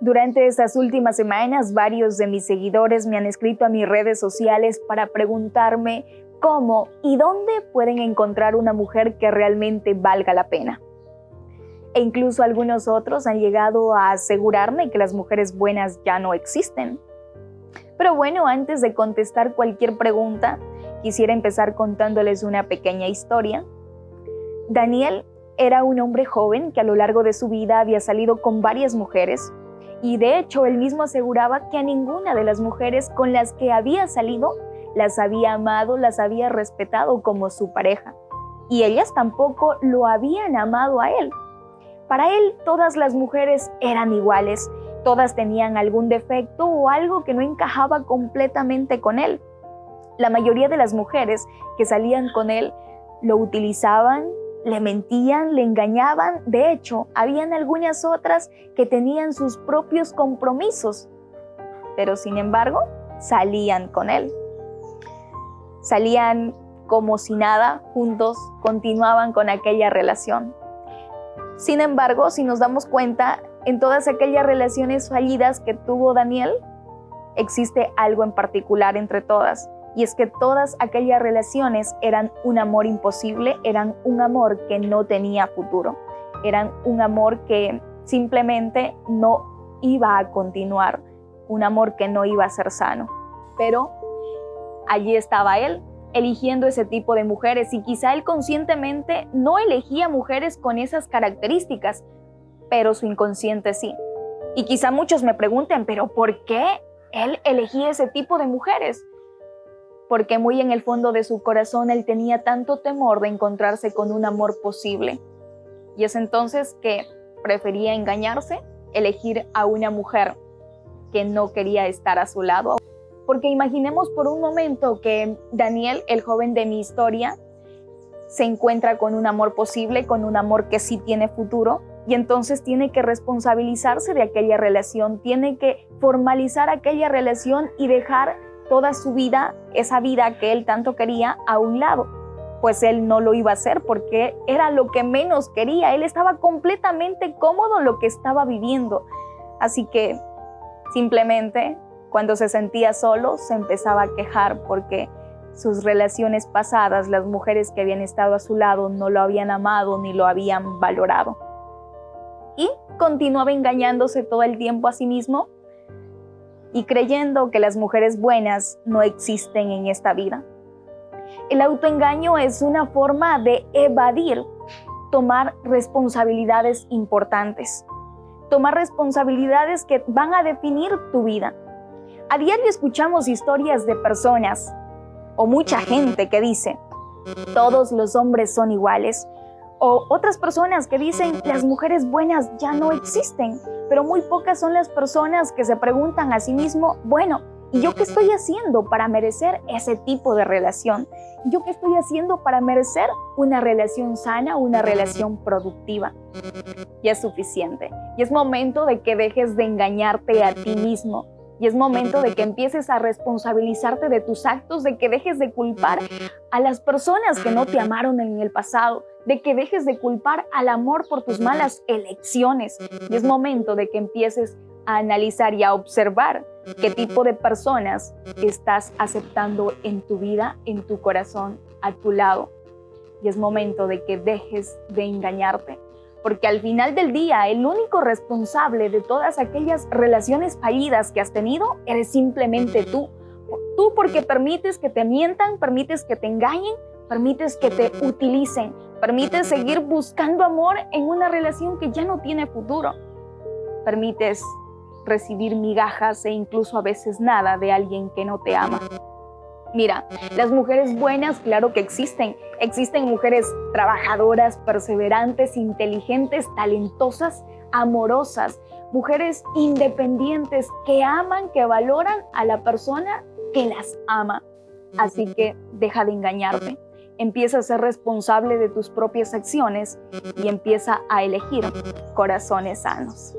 Durante estas últimas semanas, varios de mis seguidores me han escrito a mis redes sociales para preguntarme cómo y dónde pueden encontrar una mujer que realmente valga la pena. E incluso algunos otros han llegado a asegurarme que las mujeres buenas ya no existen. Pero bueno, antes de contestar cualquier pregunta, quisiera empezar contándoles una pequeña historia. Daniel era un hombre joven que a lo largo de su vida había salido con varias mujeres, y de hecho él mismo aseguraba que a ninguna de las mujeres con las que había salido las había amado, las había respetado como su pareja. Y ellas tampoco lo habían amado a él. Para él todas las mujeres eran iguales, todas tenían algún defecto o algo que no encajaba completamente con él. La mayoría de las mujeres que salían con él lo utilizaban, le mentían, le engañaban. De hecho, habían algunas otras que tenían sus propios compromisos, pero sin embargo, salían con él. Salían como si nada, juntos, continuaban con aquella relación. Sin embargo, si nos damos cuenta, en todas aquellas relaciones fallidas que tuvo Daniel, existe algo en particular entre todas y es que todas aquellas relaciones eran un amor imposible, eran un amor que no tenía futuro, eran un amor que simplemente no iba a continuar, un amor que no iba a ser sano. Pero allí estaba él, eligiendo ese tipo de mujeres y quizá él conscientemente no elegía mujeres con esas características, pero su inconsciente sí. Y quizá muchos me pregunten, pero ¿por qué él elegía ese tipo de mujeres? Porque muy en el fondo de su corazón él tenía tanto temor de encontrarse con un amor posible. Y es entonces que prefería engañarse, elegir a una mujer que no quería estar a su lado. Porque imaginemos por un momento que Daniel, el joven de mi historia, se encuentra con un amor posible, con un amor que sí tiene futuro, y entonces tiene que responsabilizarse de aquella relación, tiene que formalizar aquella relación y dejar toda su vida, esa vida que él tanto quería, a un lado. Pues él no lo iba a hacer porque era lo que menos quería. Él estaba completamente cómodo en lo que estaba viviendo. Así que simplemente cuando se sentía solo se empezaba a quejar porque sus relaciones pasadas, las mujeres que habían estado a su lado no lo habían amado ni lo habían valorado. Y continuaba engañándose todo el tiempo a sí mismo y creyendo que las mujeres buenas no existen en esta vida. El autoengaño es una forma de evadir, tomar responsabilidades importantes, tomar responsabilidades que van a definir tu vida. A diario escuchamos historias de personas o mucha gente que dice, todos los hombres son iguales, o otras personas que dicen las mujeres buenas ya no existen, pero muy pocas son las personas que se preguntan a sí mismo, bueno, ¿y yo qué estoy haciendo para merecer ese tipo de relación? ¿Yo qué estoy haciendo para merecer una relación sana, una relación productiva? Y es suficiente. Y es momento de que dejes de engañarte a ti mismo. Y es momento de que empieces a responsabilizarte de tus actos, de que dejes de culpar a las personas que no te amaron en el pasado, de que dejes de culpar al amor por tus malas elecciones. Y es momento de que empieces a analizar y a observar qué tipo de personas estás aceptando en tu vida, en tu corazón, a tu lado. Y es momento de que dejes de engañarte. Porque al final del día, el único responsable de todas aquellas relaciones fallidas que has tenido eres simplemente tú. Tú porque permites que te mientan, permites que te engañen, permites que te utilicen, permites seguir buscando amor en una relación que ya no tiene futuro, permites recibir migajas e incluso a veces nada de alguien que no te ama. Mira, las mujeres buenas, claro que existen. Existen mujeres trabajadoras, perseverantes, inteligentes, talentosas, amorosas, mujeres independientes que aman, que valoran a la persona que las ama. Así que deja de engañarte empieza a ser responsable de tus propias acciones y empieza a elegir corazones sanos.